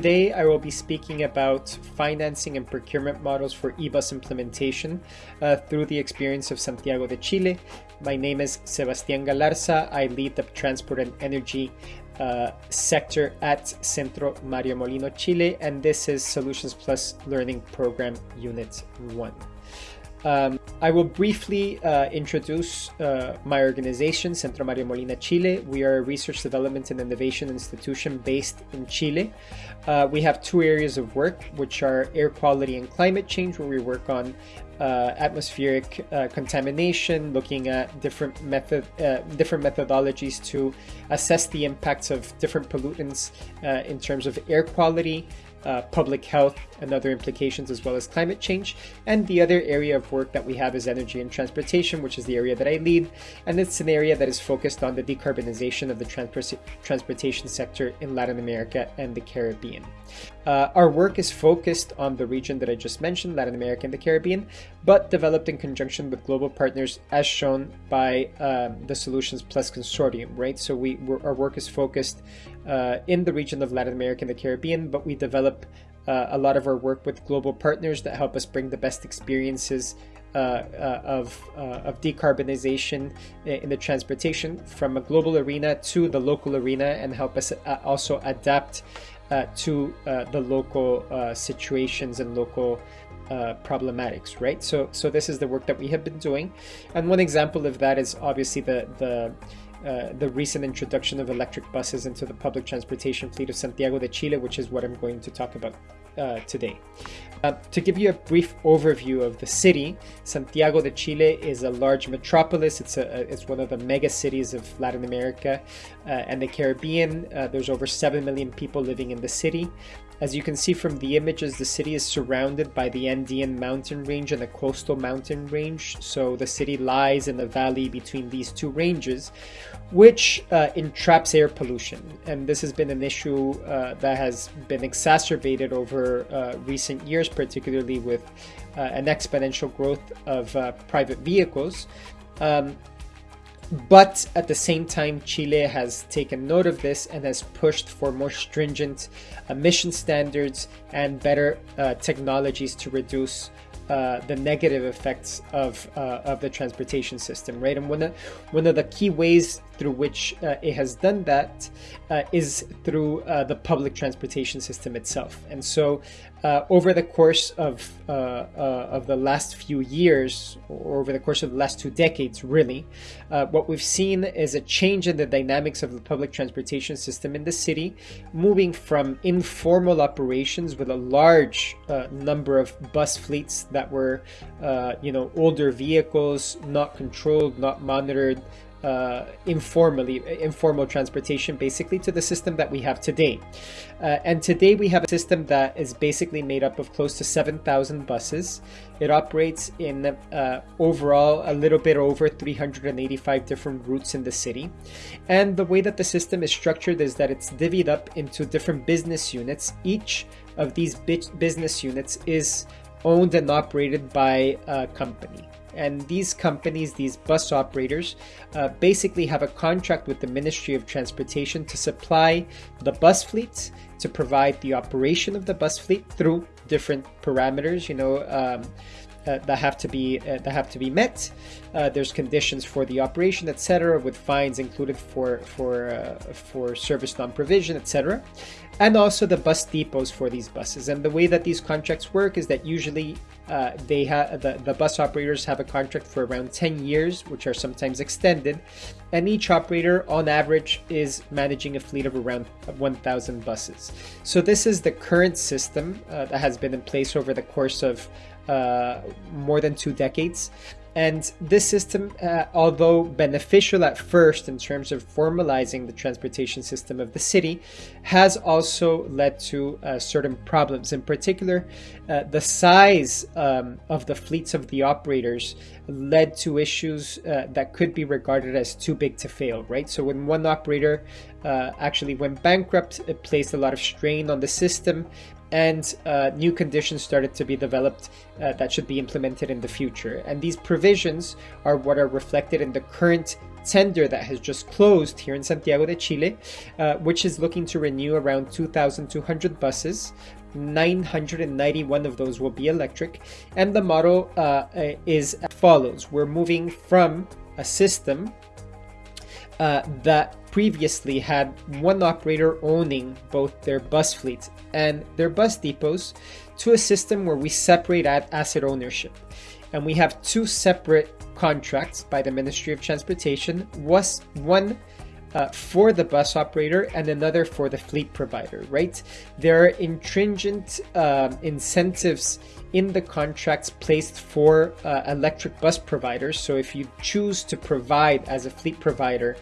today I will be speaking about financing and procurement models for eBus implementation uh, through the experience of Santiago de Chile. My name is Sebastián Galarza. I lead the transport and energy uh, sector at Centro Mario Molina Chile, and this is Solutions Plus Learning Program Unit 1. Um, I will briefly uh, introduce uh, my organization, Centro Mario Molina Chile. We are a research development and innovation institution based in Chile. Uh, we have two areas of work, which are air quality and climate change, where we work on uh, atmospheric uh, contamination, looking at different method, uh, different methodologies to assess the impacts of different pollutants in terms of air quality, uh, public health and other implications as well as climate change. And the other area of work that we have is energy and transportation, which is the area that I lead. And it's an area that is focused on the decarbonization of the trans transportation sector in Latin America and the Caribbean. Uh, our work is focused on the region that I just mentioned, Latin America and the Caribbean, but developed in conjunction with global partners as shown by um, the Solutions Plus Consortium, right? So we our work is focused uh, in the region of Latin America and the Caribbean, but we develop uh, a lot of our work with global partners that help us bring the best experiences uh, uh, of, uh, of decarbonization in the transportation from a global arena to the local arena and help us also adapt to the local situations and local uh, problematics, right? So, so this is the work that we have been doing, and one example of that is obviously the the uh, the recent introduction of electric buses into the public transportation fleet of Santiago de Chile, which is what I'm going to talk about uh, today. Uh, to give you a brief overview of the city, Santiago de Chile is a large metropolis. It's, a, it's one of the mega cities of Latin America uh, and the Caribbean. Uh, there's over 7 million people living in the city. As you can see from the images, the city is surrounded by the Andean mountain range and the coastal mountain range. So the city lies in the valley between these two ranges, which uh, entraps air pollution. And this has been an issue uh, that has been exacerbated over uh, recent years, particularly with uh, an exponential growth of uh, private vehicles. Um, but at the same time, Chile has taken note of this and has pushed for more stringent emission standards and better uh, technologies to reduce uh, the negative effects of uh, of the transportation system, right? And one of one of the key ways through which uh, it has done that uh, is through uh, the public transportation system itself. And so, uh, over the course of of the last few years, or over the course of the last two decades, really, what we've seen is a change in the dynamics of the public transportation system in the city, moving from informal operations with a large number of bus fleets that that were, uh, you know, older vehicles, not controlled, not monitored, uh, informally, informal transportation basically to the system that we have today. Uh, and today we have a system that is basically made up of close to 7,000 buses. It operates in uh, overall a little bit over 385 different routes in the city. And the way that the system is structured is that it's divvied up into different business units. Each of these business units is owned and operated by a company. And these companies, these bus operators, uh, basically have a contract with the Ministry of Transportation to supply the bus fleets, to provide the operation of the bus fleet through different parameters, you know, um, uh, that have to be uh, that have to be met. Uh, there's conditions for the operation, etc., with fines included for for uh, for service non-provision, etc., and also the bus depots for these buses. And the way that these contracts work is that usually uh, they have the, the bus operators have a contract for around 10 years, which are sometimes extended, and each operator on average is managing a fleet of around 1,000 buses. So this is the current system uh, that has been in place over the course of uh, more than two decades. And this system, uh, although beneficial at first in terms of formalizing the transportation system of the city, has also led to uh, certain problems. In particular, uh, the size um, of the fleets of the operators led to issues uh, that could be regarded as too big to fail, right? So when one operator uh, actually went bankrupt, it placed a lot of strain on the system and uh, new conditions started to be developed uh, that should be implemented in the future. And these provisions are what are reflected in the current tender that has just closed here in Santiago de Chile, uh, which is looking to renew around 2,200 buses. 991 of those will be electric, and the model uh, is as follows. We're moving from a system uh, that previously had one operator owning both their bus fleets and their bus depots to a system where we separate asset ownership. And we have two separate contracts by the Ministry of Transportation, was one uh, for the bus operator and another for the fleet provider, right? There are intringent uh, incentives in the contracts placed for uh, electric bus providers. So if you choose to provide as a fleet provider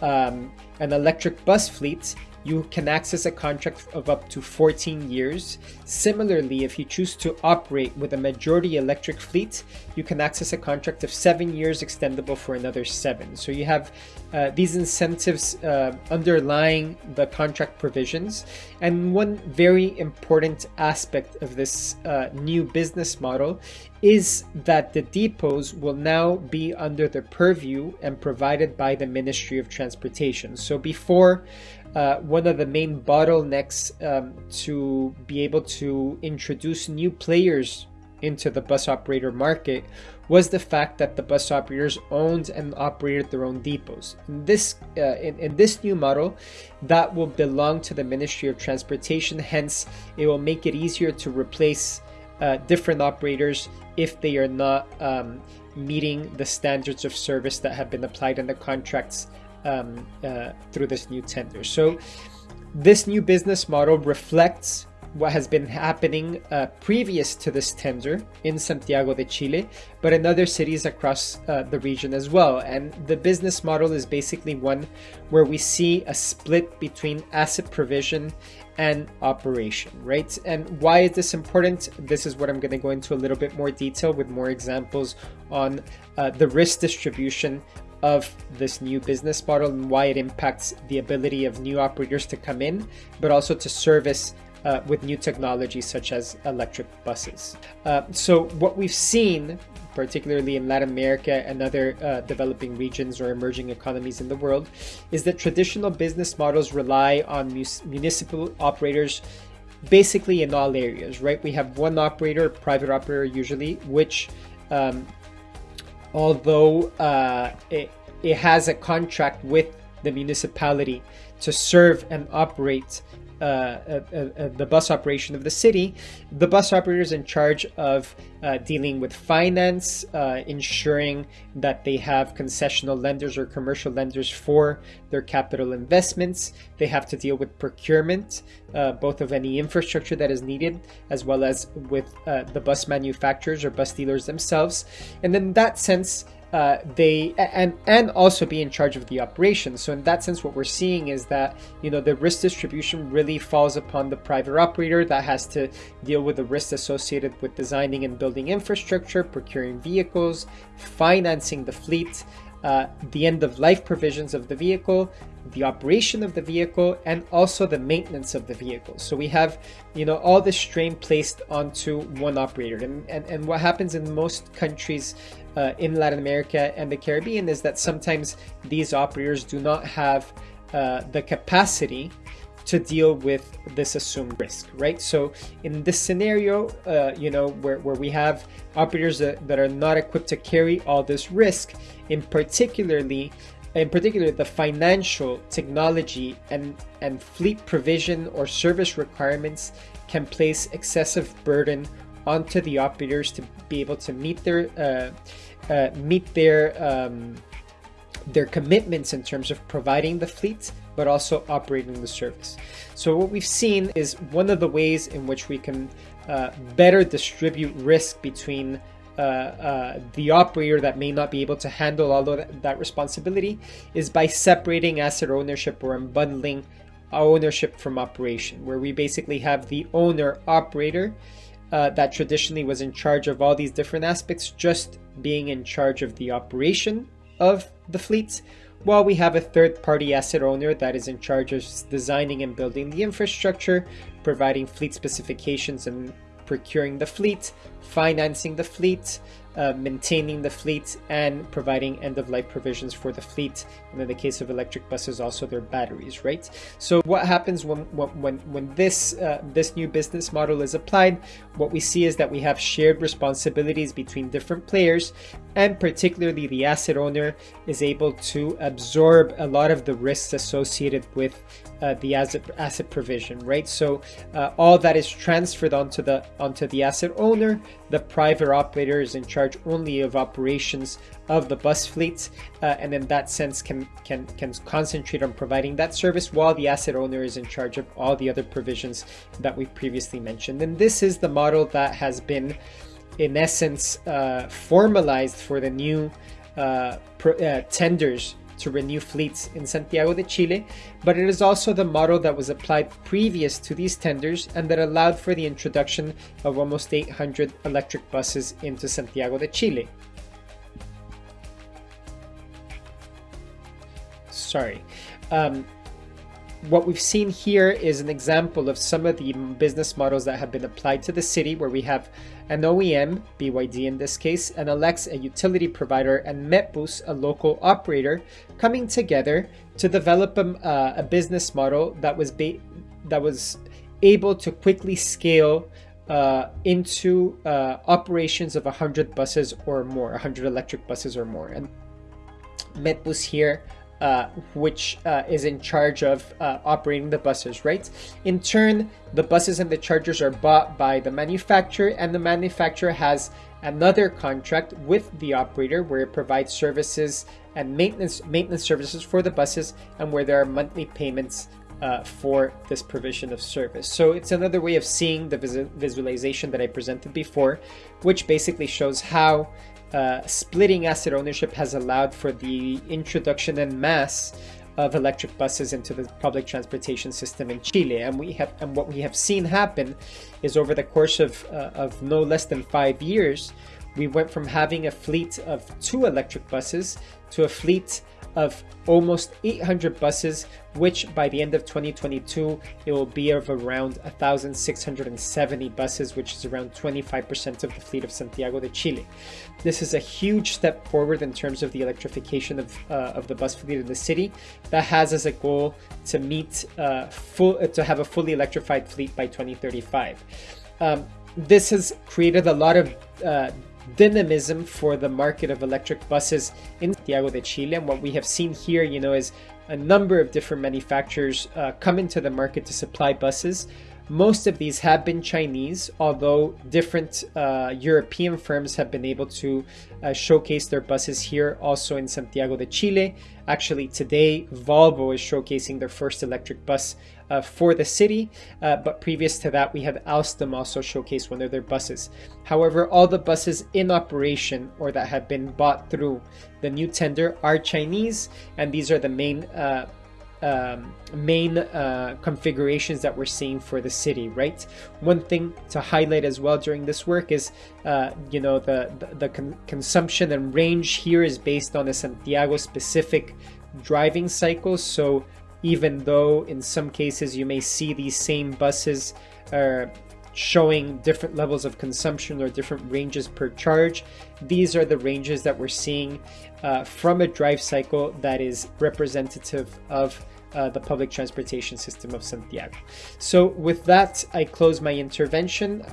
um, an electric bus fleet, you can access a contract of up to 14 years. Similarly, if you choose to operate with a majority electric fleet, you can access a contract of seven years extendable for another seven. So you have uh, these incentives uh, underlying the contract provisions. And one very important aspect of this uh, new business model is that the depots will now be under the purview and provided by the Ministry of Transportation. So before, uh, one of the main bottlenecks um, to be able to introduce new players into the bus operator market was the fact that the bus operators owned and operated their own depots. In this, uh, in, in this new model, that will belong to the Ministry of Transportation, hence it will make it easier to replace uh, different operators if they are not um, meeting the standards of service that have been applied in the contracts um, uh, through this new tender. So this new business model reflects what has been happening uh, previous to this tender in Santiago de Chile, but in other cities across uh, the region as well. And the business model is basically one where we see a split between asset provision and operation, right? And why is this important? This is what I'm going to go into a little bit more detail with more examples on uh, the risk distribution of this new business model and why it impacts the ability of new operators to come in, but also to service uh, with new technologies such as electric buses. Uh, so what we've seen, particularly in Latin America and other uh, developing regions or emerging economies in the world, is that traditional business models rely on municipal operators basically in all areas, right? We have one operator, private operator usually, which um, although uh, it, it has a contract with the municipality to serve and operate uh, uh, uh, the bus operation of the city, the bus operator is in charge of uh, dealing with finance, uh, ensuring that they have concessional lenders or commercial lenders for their capital investments. They have to deal with procurement, uh, both of any infrastructure that is needed, as well as with the bus manufacturers or bus dealers themselves. And in that sense, uh, they and and also be in charge of the operations. So in that sense, what we're seeing is that you know the risk distribution really falls upon the private operator that has to deal with the risks associated with designing and building infrastructure, procuring vehicles, financing the fleet, uh, the end of life provisions of the vehicle, the operation of the vehicle, and also the maintenance of the vehicle. So we have, you know, all the strain placed onto one operator. And, and, and what happens in most countries uh, in Latin America and the Caribbean is that sometimes these operators do not have uh, the capacity to deal with this assumed risk, right? So in this scenario, uh, you know, where, where we have operators that, that are not equipped to carry all this risk, in particularly, in particular, the financial, technology, and, and fleet provision or service requirements can place excessive burden onto the operators to be able to meet their uh, uh, meet their um, their commitments in terms of providing the fleet, but also operating the service. So what we've seen is one of the ways in which we can uh, better distribute risk between uh, uh, the operator that may not be able to handle all of that, responsibility is by separating asset ownership or unbundling ownership from operation, where we basically have the owner operator uh, that traditionally was in charge of all these different aspects, just being in charge of the operation of the fleets, while we have a third party asset owner that is in charge of designing and building the infrastructure, providing fleet specifications and procuring the fleet, financing the fleet, uh, maintaining the fleet and providing end-of-life provisions for the fleet. And in the case of electric buses also their batteries right? So what happens when when when this uh, this new business model is applied? What we see is that we have shared responsibilities between different players and particularly the asset owner is able to absorb a lot of the risks associated with uh, the asset asset provision right? So uh, all that is transferred onto the onto the asset owner. The private operator is in charge only of operations of the bus fleet uh, and in that sense can can can concentrate on providing that service while the asset owner is in charge of all the other provisions that we previously mentioned. And this is the model that has been in essence uh, formalized for the new uh, uh tenders to renew fleets in Santiago de Chile, but it is also the model that was applied previous to these tenders and that allowed for the introduction of almost 800 electric buses into Santiago de Chile. Sorry. Um, what we've seen here is an example of some of the business models that have been applied to the city where we have an OEM, BYD in this case, and Enel X, a utility provider, and Metbus, a local operator, coming together to develop a, uh, a business model that was that was able to quickly scale uh, into uh, operations of 100 buses or more, 100 electric buses or more. And Metbus here uh, which uh, is in charge of uh, operating the buses, right? In turn, the buses and the chargers are bought by the manufacturer, and the manufacturer has another contract with the operator where it provides services and maintenance maintenance services for the buses, and where there are monthly payments uh, for this provision of service. So it's another way of seeing the vis visualization that I presented before, which basically shows how uh, splitting asset ownership has allowed for the introduction and mass of electric buses into the public transportation system in Chile. And we have, and what we have seen happen is over the course of, uh, of no less than five years, we went from having a fleet of two electric buses to a fleet of almost 800 buses, which by the end of 2022, it will be of around 1,670 buses, which is around 25% of the fleet of Santiago de Chile. This is a huge step forward in terms of the electrification of, uh, of the bus fleet in the city that has as a goal to meet uh, full, uh, to have a fully electrified fleet by 2035. Um, this has created a lot of uh, dynamism for the market of electric buses in Santiago de Chile. And what we have seen here, you know, is a number of different manufacturers uh, come into the market to supply buses. Most of these have been Chinese, although different uh, European firms have been able to uh, showcase their buses here also in Santiago de Chile. Actually, today, Volvo is showcasing their first electric bus uh, for the city, uh, but previous to that, we had Alstom also showcase one of their buses. However, all the buses in operation or that have been bought through the new tender are Chinese, and these are the main uh, um, main uh, configurations that we're seeing for the city, right? One thing to highlight as well during this work is, uh, you know, the, the, the con consumption and range here is based on a Santiago specific driving cycle. So even though in some cases you may see these same buses uh, showing different levels of consumption or different ranges per charge. These are the ranges that we're seeing uh, from a drive cycle that is representative of uh, the public transportation system of Santiago. So with that, I close my intervention.